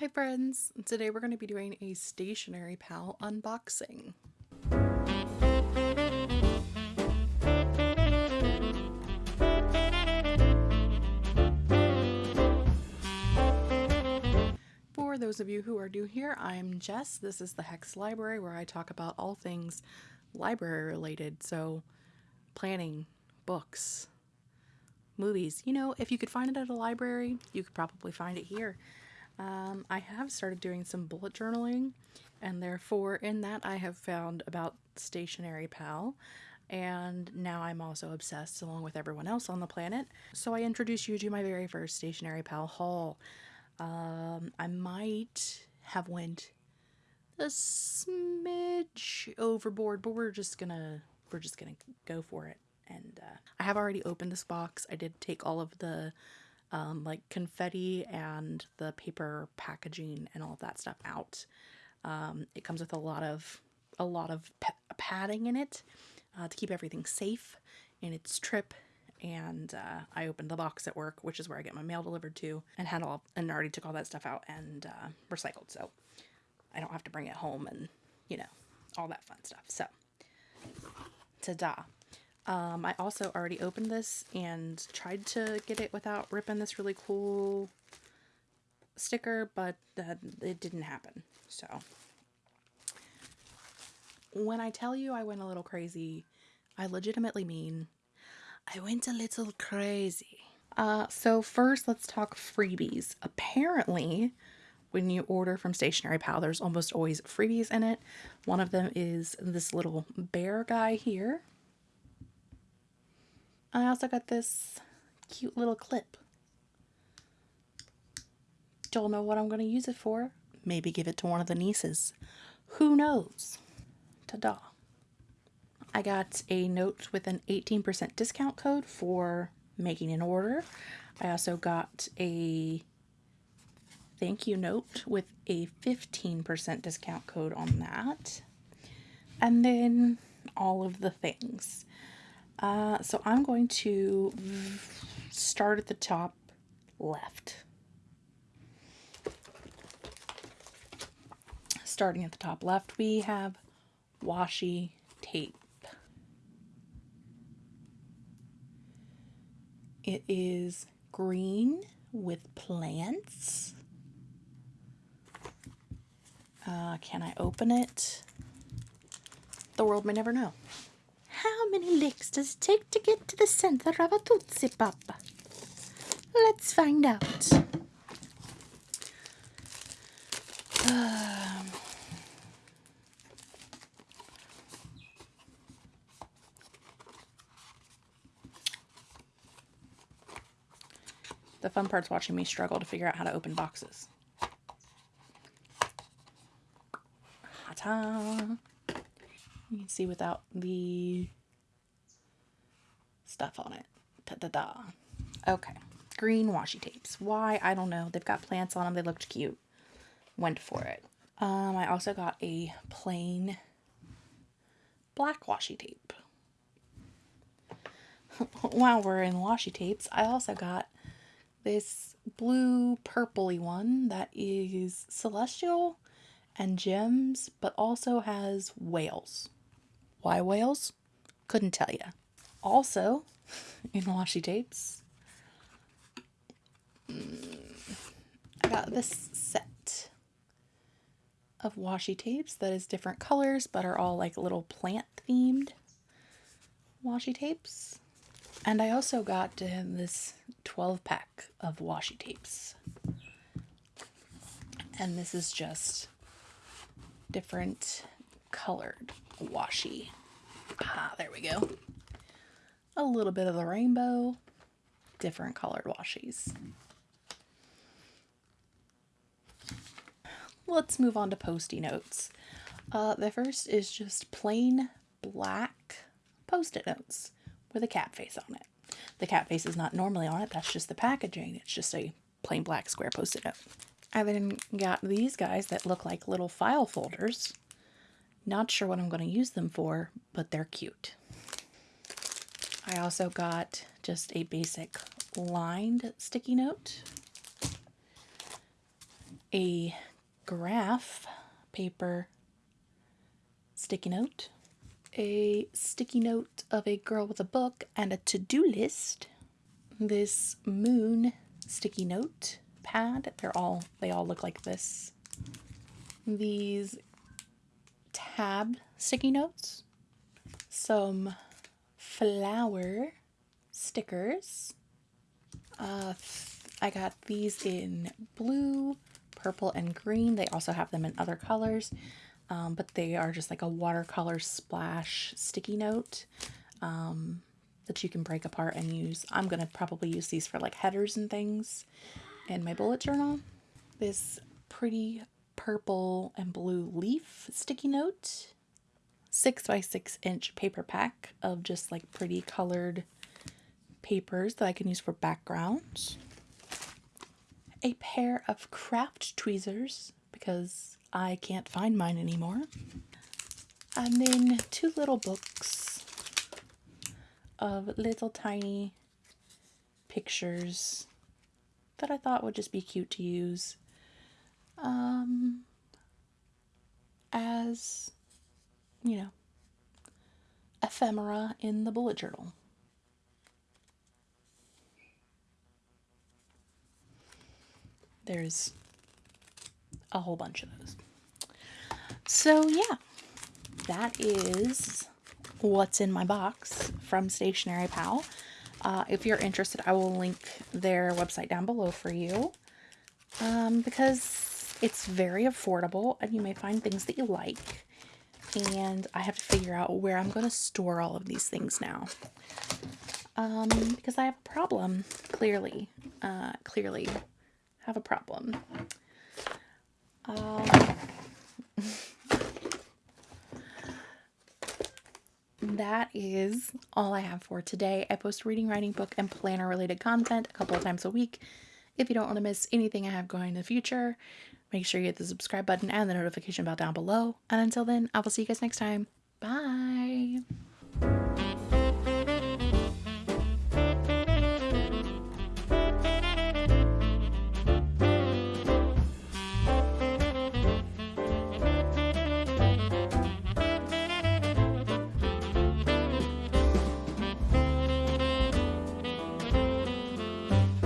Hi friends! Today we're going to be doing a Stationery Pal unboxing. For those of you who are new here, I'm Jess. This is the Hex Library where I talk about all things library related, so planning, books, movies. You know, if you could find it at a library, you could probably find it here. Um, I have started doing some bullet journaling, and therefore, in that, I have found about Stationery Pal. And now I'm also obsessed along with everyone else on the planet. So I introduce you to my very first Stationery Pal haul. Um, I might have went a smidge overboard, but we're just gonna we're just gonna go for it. And uh, I have already opened this box. I did take all of the um, like confetti and the paper packaging and all of that stuff out. Um, it comes with a lot of a lot of padding in it uh, to keep everything safe in its trip. And uh, I opened the box at work, which is where I get my mail delivered to, and had all and already took all that stuff out and uh, recycled, so I don't have to bring it home and you know all that fun stuff. So, ta-da! Um, I also already opened this and tried to get it without ripping this really cool sticker, but uh, it didn't happen. So, when I tell you I went a little crazy, I legitimately mean I went a little crazy. Uh, so first, let's talk freebies. Apparently, when you order from Stationery Pal, there's almost always freebies in it. One of them is this little bear guy here. I also got this cute little clip. Don't know what I'm going to use it for. Maybe give it to one of the nieces. Who knows? Ta-da. I got a note with an 18% discount code for making an order. I also got a thank you note with a 15% discount code on that. And then all of the things. Uh, so I'm going to start at the top left. Starting at the top left, we have washi tape. It is green with plants. Uh, can I open it? The world may never know. How many licks does it take to get to the center of a Tootsie Pop? Let's find out. Um, the fun part's watching me struggle to figure out how to open boxes. Ta-ta! You can see without the stuff on it. Ta-da-da. Okay. Green washi tapes. Why? I don't know. They've got plants on them. They looked cute. Went for it. Um, I also got a plain black washi tape. While we're in washi tapes, I also got this blue purpley one that is celestial and gems, but also has whales. Why whales? Couldn't tell you. Also, in washi tapes, mm, I got this set of washi tapes that is different colors but are all like little plant themed washi tapes. And I also got this 12 pack of washi tapes. And this is just different colored washi. Ah, there we go. A little bit of the rainbow, different colored washies. Let's move on to post-it notes. Uh, the first is just plain black post-it notes with a cat face on it. The cat face is not normally on it, that's just the packaging. It's just a plain black square post-it note. I then got these guys that look like little file folders. Not sure what I'm going to use them for, but they're cute. I also got just a basic lined sticky note. a graph paper sticky note, a sticky note of a girl with a book, and a to do list. This moon sticky note pad. They're all they all look like this. These tab sticky notes. Some flower stickers. Uh, I got these in blue, purple, and green. They also have them in other colors, um, but they are just like a watercolor splash sticky note um, that you can break apart and use. I'm going to probably use these for like headers and things in my bullet journal. This pretty purple and blue leaf sticky note. Six by six inch paper pack of just like pretty colored papers that I can use for backgrounds. A pair of craft tweezers because I can't find mine anymore. And then two little books of little tiny pictures that I thought would just be cute to use um, as, you know, ephemera in the bullet journal. There's a whole bunch of those. So, yeah, that is what's in my box from Stationery Pal. Uh, if you're interested, I will link their website down below for you um, because it's very affordable and you may find things that you like. And I have to figure out where I'm going to store all of these things now. Um, because I have a problem, clearly. Uh, clearly have a problem. Um, that is all I have for today. I post reading, writing, book, and planner related content a couple of times a week. If you don't want to miss anything I have going in the future, make sure you hit the subscribe button and the notification bell down below. And until then, I will see you guys next time. Bye!